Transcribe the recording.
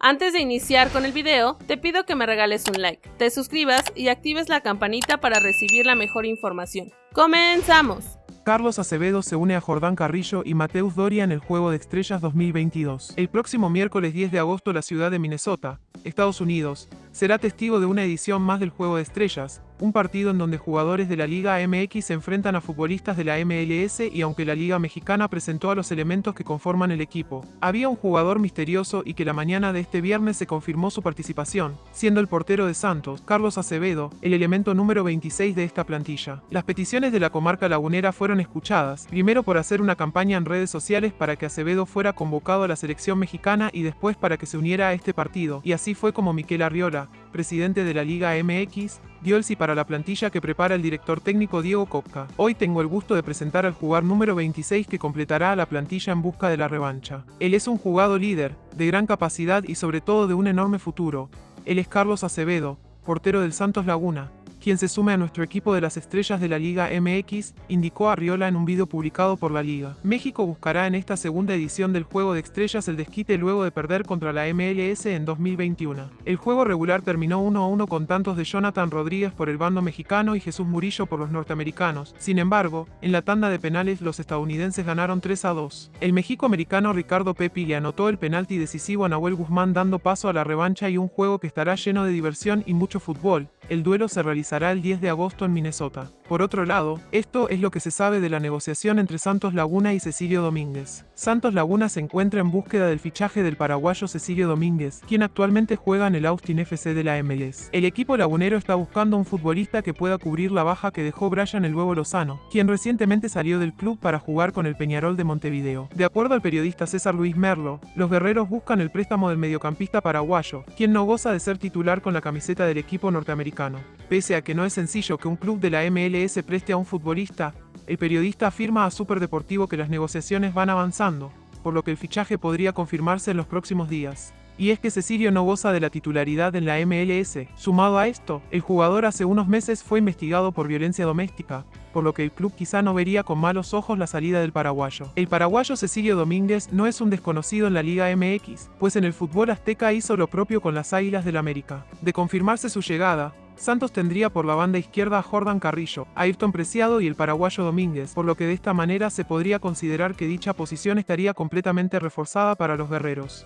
Antes de iniciar con el video, te pido que me regales un like, te suscribas y actives la campanita para recibir la mejor información. ¡Comenzamos! Carlos Acevedo se une a Jordán Carrillo y Mateus Doria en el Juego de Estrellas 2022. El próximo miércoles 10 de agosto la ciudad de Minnesota, Estados Unidos, será testigo de una edición más del Juego de Estrellas, un partido en donde jugadores de la Liga MX se enfrentan a futbolistas de la MLS y aunque la Liga Mexicana presentó a los elementos que conforman el equipo, había un jugador misterioso y que la mañana de este viernes se confirmó su participación, siendo el portero de Santos, Carlos Acevedo, el elemento número 26 de esta plantilla. Las peticiones de la comarca lagunera fueron escuchadas, primero por hacer una campaña en redes sociales para que Acevedo fuera convocado a la selección mexicana y después para que se uniera a este partido, y así fue como Miquel Arriola, presidente de la Liga MX, dio el para la plantilla que prepara el director técnico Diego Kopka. Hoy tengo el gusto de presentar al jugador número 26 que completará a la plantilla en busca de la revancha. Él es un jugador líder, de gran capacidad y sobre todo de un enorme futuro. Él es Carlos Acevedo, portero del Santos Laguna, quien se sume a nuestro equipo de las estrellas de la Liga MX, indicó Arriola en un video publicado por la Liga. México buscará en esta segunda edición del Juego de Estrellas el desquite luego de perder contra la MLS en 2021. El juego regular terminó 1-1 con tantos de Jonathan Rodríguez por el bando mexicano y Jesús Murillo por los norteamericanos. Sin embargo, en la tanda de penales los estadounidenses ganaron 3-2. El México-americano Ricardo Pepi le anotó el penalti decisivo a Nahuel Guzmán dando paso a la revancha y un juego que estará lleno de diversión y mucho fútbol. El duelo se realizará el 10 de agosto en Minnesota. Por otro lado, esto es lo que se sabe de la negociación entre Santos Laguna y Cecilio Domínguez. Santos Laguna se encuentra en búsqueda del fichaje del paraguayo Cecilio Domínguez, quien actualmente juega en el Austin FC de la MLS. El equipo lagunero está buscando un futbolista que pueda cubrir la baja que dejó Brian el Huevo Lozano, quien recientemente salió del club para jugar con el Peñarol de Montevideo. De acuerdo al periodista César Luis Merlo, los guerreros buscan el préstamo del mediocampista paraguayo, quien no goza de ser titular con la camiseta del equipo norteamericano Pese a que no es sencillo que un club de la MLS preste a un futbolista, el periodista afirma a Superdeportivo que las negociaciones van avanzando, por lo que el fichaje podría confirmarse en los próximos días. Y es que Cecilio no goza de la titularidad en la MLS. Sumado a esto, el jugador hace unos meses fue investigado por violencia doméstica, por lo que el club quizá no vería con malos ojos la salida del paraguayo. El paraguayo Cecilio Domínguez no es un desconocido en la Liga MX, pues en el fútbol azteca hizo lo propio con las Águilas del América. De confirmarse su llegada, Santos tendría por la banda izquierda a Jordan Carrillo, Ayrton Preciado y el paraguayo Domínguez, por lo que de esta manera se podría considerar que dicha posición estaría completamente reforzada para los guerreros.